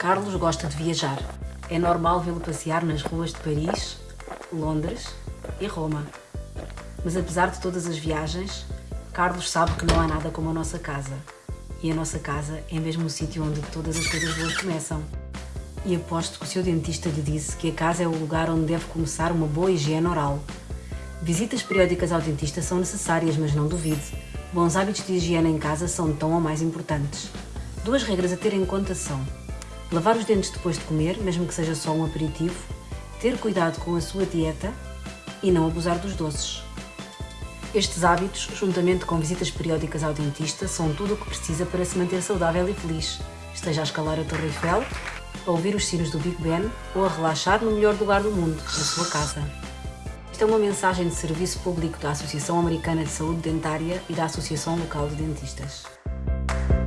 Carlos gosta de viajar. É normal vê-lo passear nas ruas de Paris, Londres e Roma. Mas apesar de todas as viagens, Carlos sabe que não há nada como a nossa casa. E a nossa casa é mesmo o sítio onde todas as coisas boas começam. E aposto que o seu dentista lhe disse que a casa é o lugar onde deve começar uma boa higiene oral. Visitas periódicas ao dentista são necessárias, mas não duvide. Bons hábitos de higiene em casa são tão ou mais importantes. Duas regras a ter em conta são lavar os dentes depois de comer, mesmo que seja só um aperitivo, ter cuidado com a sua dieta e não abusar dos doces. Estes hábitos, juntamente com visitas periódicas ao dentista, são tudo o que precisa para se manter saudável e feliz. Esteja a escalar a Torre Eiffel, a ouvir os sinos do Big Ben ou a relaxar no melhor lugar do mundo, na sua casa. Esta é uma mensagem de serviço público da Associação Americana de Saúde Dentária e da Associação Local de Dentistas.